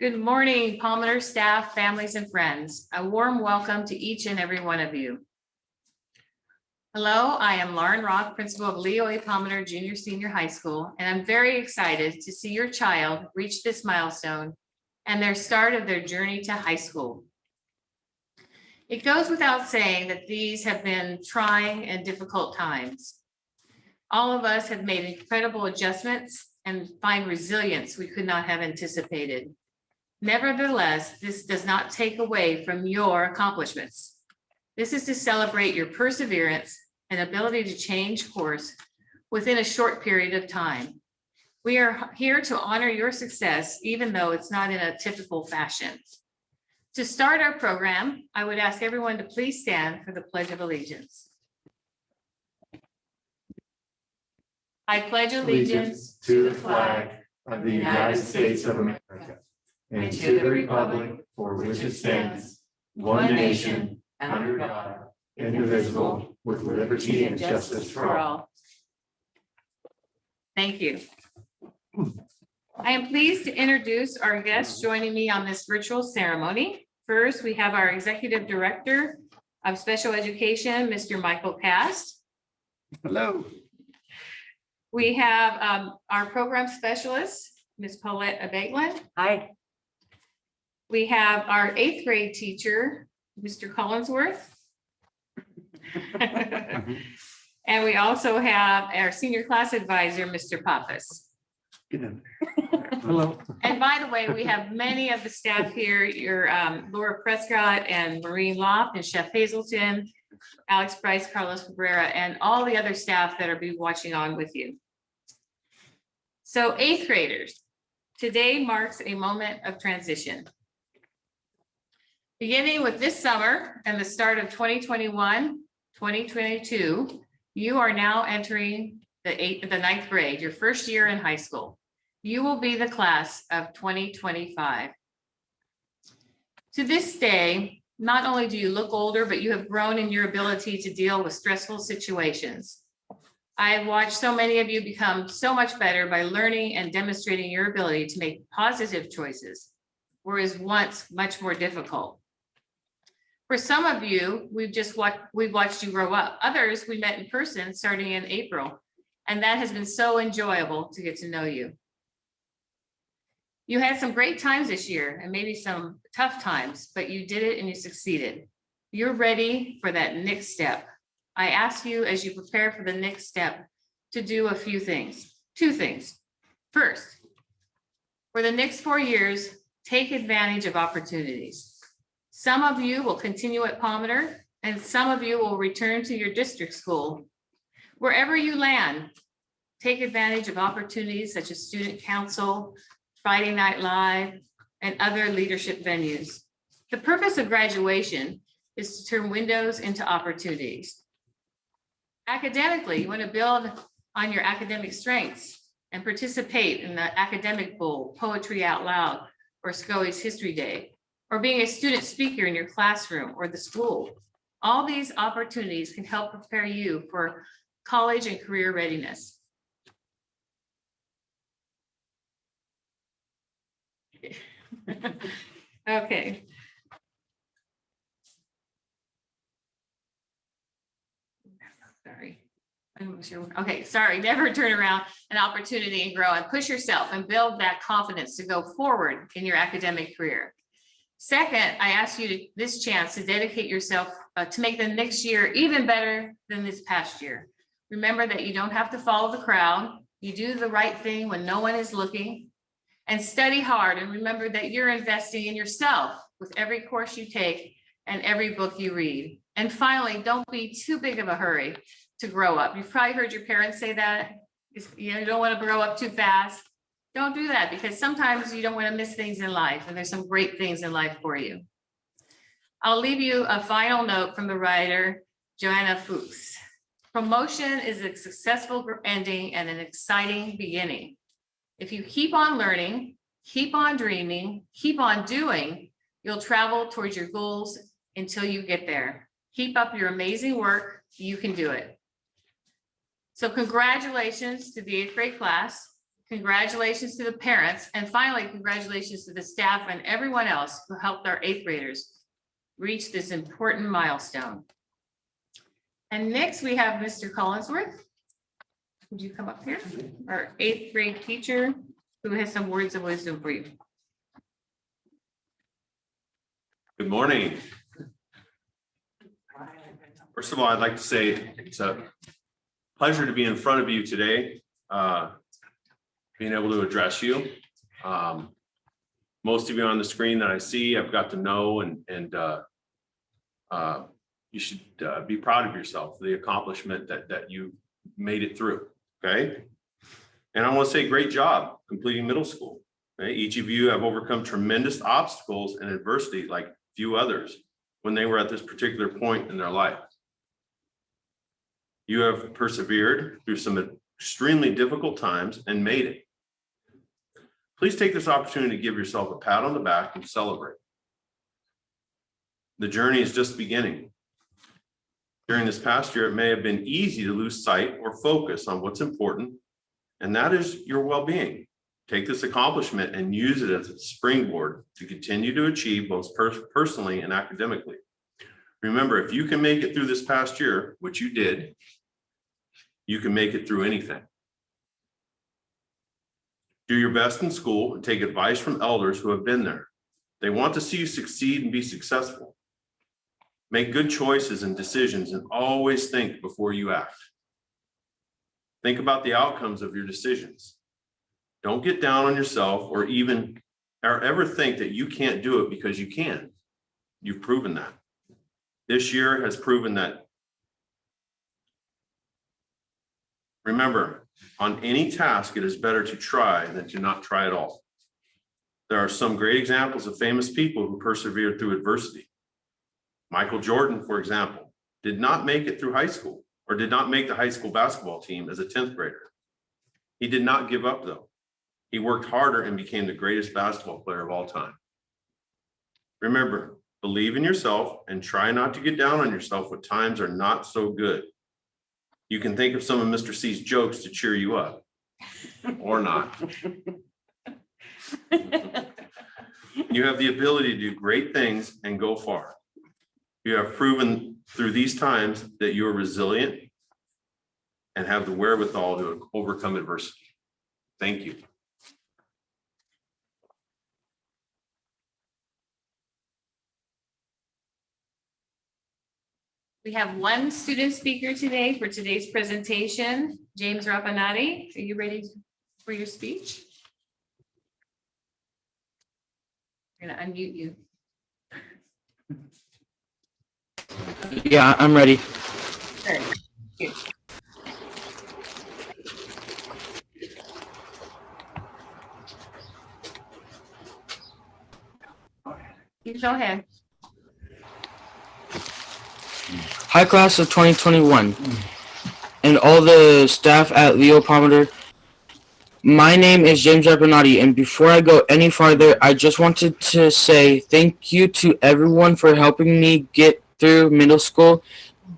Good morning, Palmer staff, families, and friends. A warm welcome to each and every one of you. Hello, I am Lauren Roth, principal of Leo A. Palmer Junior Senior High School, and I'm very excited to see your child reach this milestone and their start of their journey to high school. It goes without saying that these have been trying and difficult times. All of us have made incredible adjustments and find resilience we could not have anticipated. Nevertheless, this does not take away from your accomplishments. This is to celebrate your perseverance and ability to change course within a short period of time. We are here to honor your success, even though it's not in a typical fashion. To start our program, I would ask everyone to please stand for the Pledge of Allegiance. I pledge allegiance to the flag of the United States of America and to the republic for which it stands, one nation, under God, indivisible, with liberty and justice for all. Thank you. I am pleased to introduce our guests joining me on this virtual ceremony. First, we have our Executive Director of Special Education, Mr. Michael Cast. Hello. We have um, our program specialist, Ms. Paulette Abeglin. Hi. We have our eighth grade teacher, Mr. Collinsworth. And we also have our senior class advisor, Mr. Pappas. Hello. And by the way, we have many of the staff here, your um, Laura Prescott and Maureen Loft and Chef Hazelton, Alex Bryce, Carlos Cabrera, and all the other staff that are be watching on with you. So eighth graders, today marks a moment of transition. Beginning with this summer and the start of 2021, 2022, you are now entering the eighth, the ninth grade, your first year in high school. You will be the class of 2025. To this day, not only do you look older, but you have grown in your ability to deal with stressful situations. I have watched so many of you become so much better by learning and demonstrating your ability to make positive choices, whereas once much more difficult. For some of you, we've just watched, we've watched you grow up. Others, we met in person starting in April, and that has been so enjoyable to get to know you. You had some great times this year and maybe some tough times, but you did it and you succeeded. You're ready for that next step. I ask you as you prepare for the next step to do a few things, two things. First, for the next four years, take advantage of opportunities. Some of you will continue at Palmer and some of you will return to your district school. Wherever you land, take advantage of opportunities such as student council, Friday Night Live, and other leadership venues. The purpose of graduation is to turn windows into opportunities. Academically, you want to build on your academic strengths and participate in the academic bowl, poetry out loud, or SCOE's History Day, or being a student speaker in your classroom or the school. All these opportunities can help prepare you for college and career readiness. Okay. Sorry. Okay, sorry, never turn around an opportunity and grow and push yourself and build that confidence to go forward in your academic career. Second, I ask you to this chance to dedicate yourself uh, to make the next year even better than this past year. Remember that you don't have to follow the crowd. You do the right thing when no one is looking and study hard and remember that you're investing in yourself with every course you take and every book you read. And finally, don't be too big of a hurry to grow up. You've probably heard your parents say that. You know, you don't want to grow up too fast. Don't do that because sometimes you don't want to miss things in life and there's some great things in life for you. I'll leave you a final note from the writer Joanna Fuchs. Promotion is a successful ending and an exciting beginning. If you keep on learning, keep on dreaming, keep on doing, you'll travel towards your goals until you get there. Keep up your amazing work. You can do it. So congratulations to the eighth grade class. Congratulations to the parents, and finally, congratulations to the staff and everyone else who helped our eighth graders reach this important milestone. And next, we have Mr. Collinsworth. Would you come up here? Our eighth grade teacher who has some words of wisdom for you. Good morning. First of all, I'd like to say it's a pleasure to be in front of you today, uh, being able to address you. Um, Most of you on the screen that I see, I've got to know and, and uh, uh, you should uh, be proud of yourself, the accomplishment that, that you made it through, okay? And I want to say, great job completing middle school. Each of you have overcome tremendous obstacles and adversity like few others when they were at this particular point in their life. You have persevered through some extremely difficult times and made it. Please take this opportunity to give yourself a pat on the back and celebrate. The journey is just beginning. During this past year, it may have been easy to lose sight or focus on what's important, and that is your well-being. Take this accomplishment and use it as a springboard to continue to achieve both pers- personally and academically. Remember, if you can make it through this past year, which you did, you can make it through anything. Do your best in school and take advice from elders who have been there. They want to see you succeed and be successful. Make good choices and decisions and always think before you act. Think about the outcomes of your decisions. Don't get down on yourself or even or ever think that you can't do it because you can. You've proven that. This year has proven that. Remember, on any task, it is better to try than to not try at all. There are some great examples of famous people who persevered through adversity. Michael Jordan, for example, did not make it through high school or did not make the high school basketball team as a 10th grader. He did not give up though. He worked harder and became the greatest basketball player of all time. Remember, believe in yourself and try not to get down on yourself when times are not so good. You can think of some of Mr. C's jokes to cheer you up or not. You have the ability to do great things and go far. You have proven through these times that you are resilient and have the wherewithal to overcome adversity. Thank you. We have one student speaker today for today's presentation, James Rapanati. Are you ready for your speech? I'm gonna unmute you. Yeah, I'm ready. You go ahead. Hi class of 2021 and all the staff at Leo Palmer. My name is James Abernati, and before I go any farther, I just wanted to say thank you to everyone for helping me get through middle school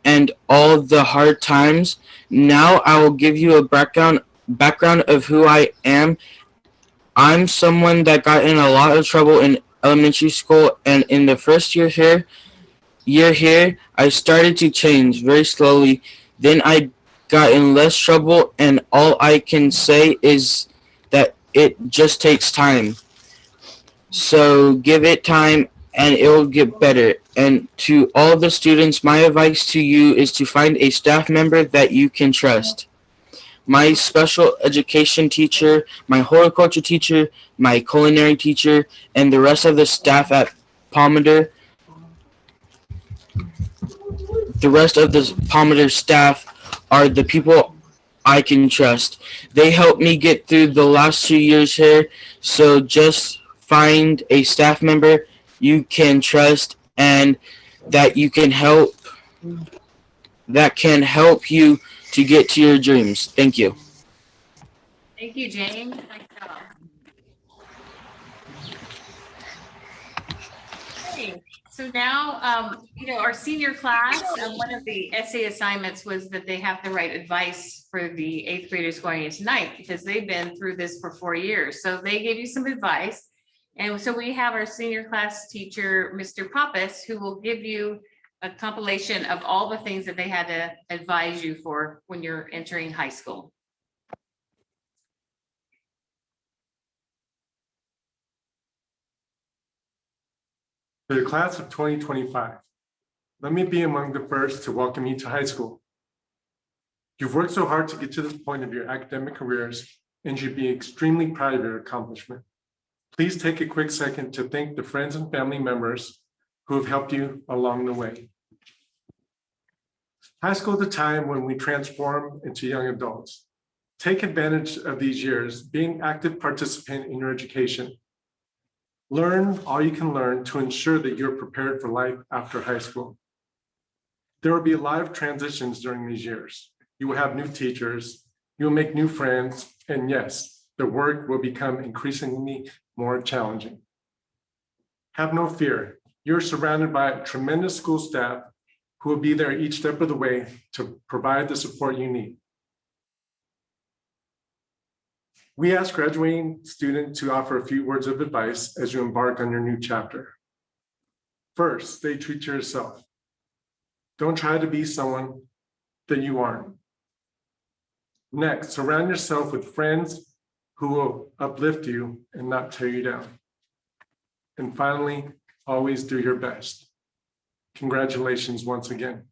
and all the hard times. Now I will give you a background background of who I am. I'm someone that got in a lot of trouble in elementary school, and in the first year here, year here, I started to change very slowly. Then I got in less trouble, and all I can say is that it just takes time. So give it time, and it will get better. And to all the students, my advice to you is to find a staff member that you can trust. My special education teacher, my horticulture teacher, my culinary teacher, and the rest of the staff at Palmater the rest of the Palmater staff are the people I can trust. They helped me get through the last two years here, so just find a staff member you can trust and that you can help that can help you to get to your dreams. Thank you. Thank you, James. Nice job. Okay, So now, um, you know, our senior class, uh, one of the essay assignments was that they have to write advice for the eighth graders going into ninth, because they've been through this for four years. So they gave you some advice. And so we have our senior class teacher, Mr. Pappas, who will give you a compilation of all the things that they had to advise you for when you're entering high school. For the class of twenty twenty-five, let me be among the first to welcome you to high school. You've worked so hard to get to this point of your academic careers and should be extremely proud of your accomplishment. Please take a quick second to thank the friends and family members who have helped you along the way. High school is the time when we transform into young adults. Take advantage of these years, being active participant in your education. Learn all you can learn to ensure that you're prepared for life after high school. There will be a lot of transitions during these years. You will have new teachers, you'll make new friends, and yes, the work will become increasingly more challenging. Have no fear. You're surrounded by a tremendous school staff who will be there each step of the way to provide the support you need. We ask graduating students to offer a few words of advice as you embark on your new chapter. First, stay true to yourself. Don't try to be someone that you aren't. Next, surround yourself with friends who will uplift you and not tear you down. And finally, always do your best. Congratulations once again.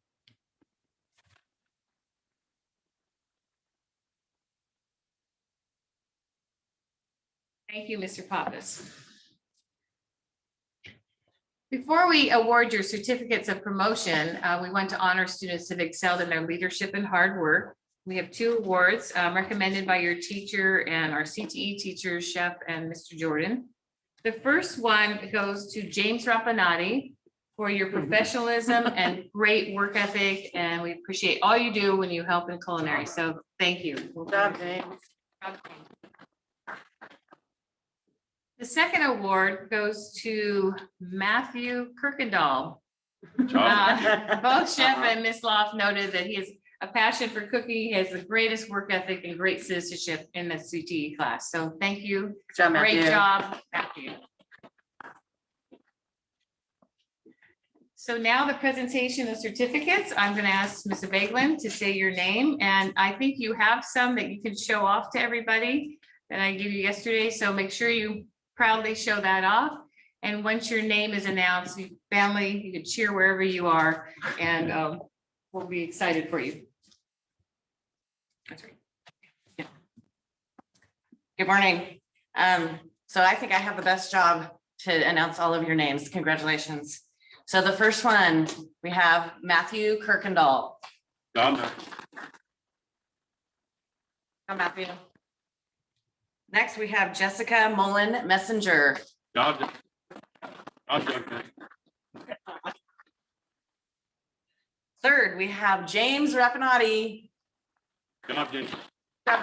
Thank you, Mr. Pappas. Before we award your certificates of promotion, uh, we want to honor students that excelled in their leadership and hard work. We have two awards um, recommended by your teacher and our CTE teachers, Chef and Mr. Jordan. The first one goes to James Rapinati for your professionalism and great work ethic, and we appreciate all you do when you help in culinary. So thank you. Well done, James. The second award goes to Matthew Kirkendall. Uh, Both Chef and Ms. Loft noted that he has a passion for cooking, he has the greatest work ethic and great citizenship in the CTE class. So thank you. Great job, Matthew. So now the presentation of certificates, I'm going to ask Ms. Vagelin to say your name, and I think you have some that you can show off to everybody that I gave you yesterday, so make sure you proudly show that off. And once your name is announced, you family, you can cheer wherever you are, and um, we'll be excited for you. That's right. Yeah. Good morning. Um, so I think I have the best job to announce all of your names. Congratulations. So the first one, we have Matthew Kirkendall. John, Come, Matthew. Next, we have Jessica Mullen Messenger. Third, we have James Rapinati. Good job,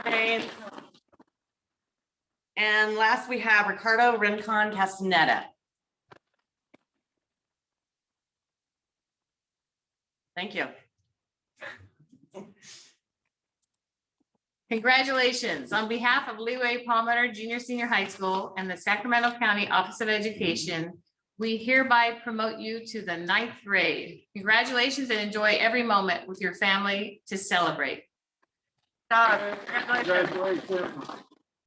James. And last, we have Ricardo Rincon Castaneda. Thank you. Congratulations. On behalf of Leo A. Palmer Junior Senior High School and the Sacramento County Office of Education, we hereby promote you to the ninth grade. Congratulations and enjoy every moment with your family to celebrate. Congratulations. Congratulations.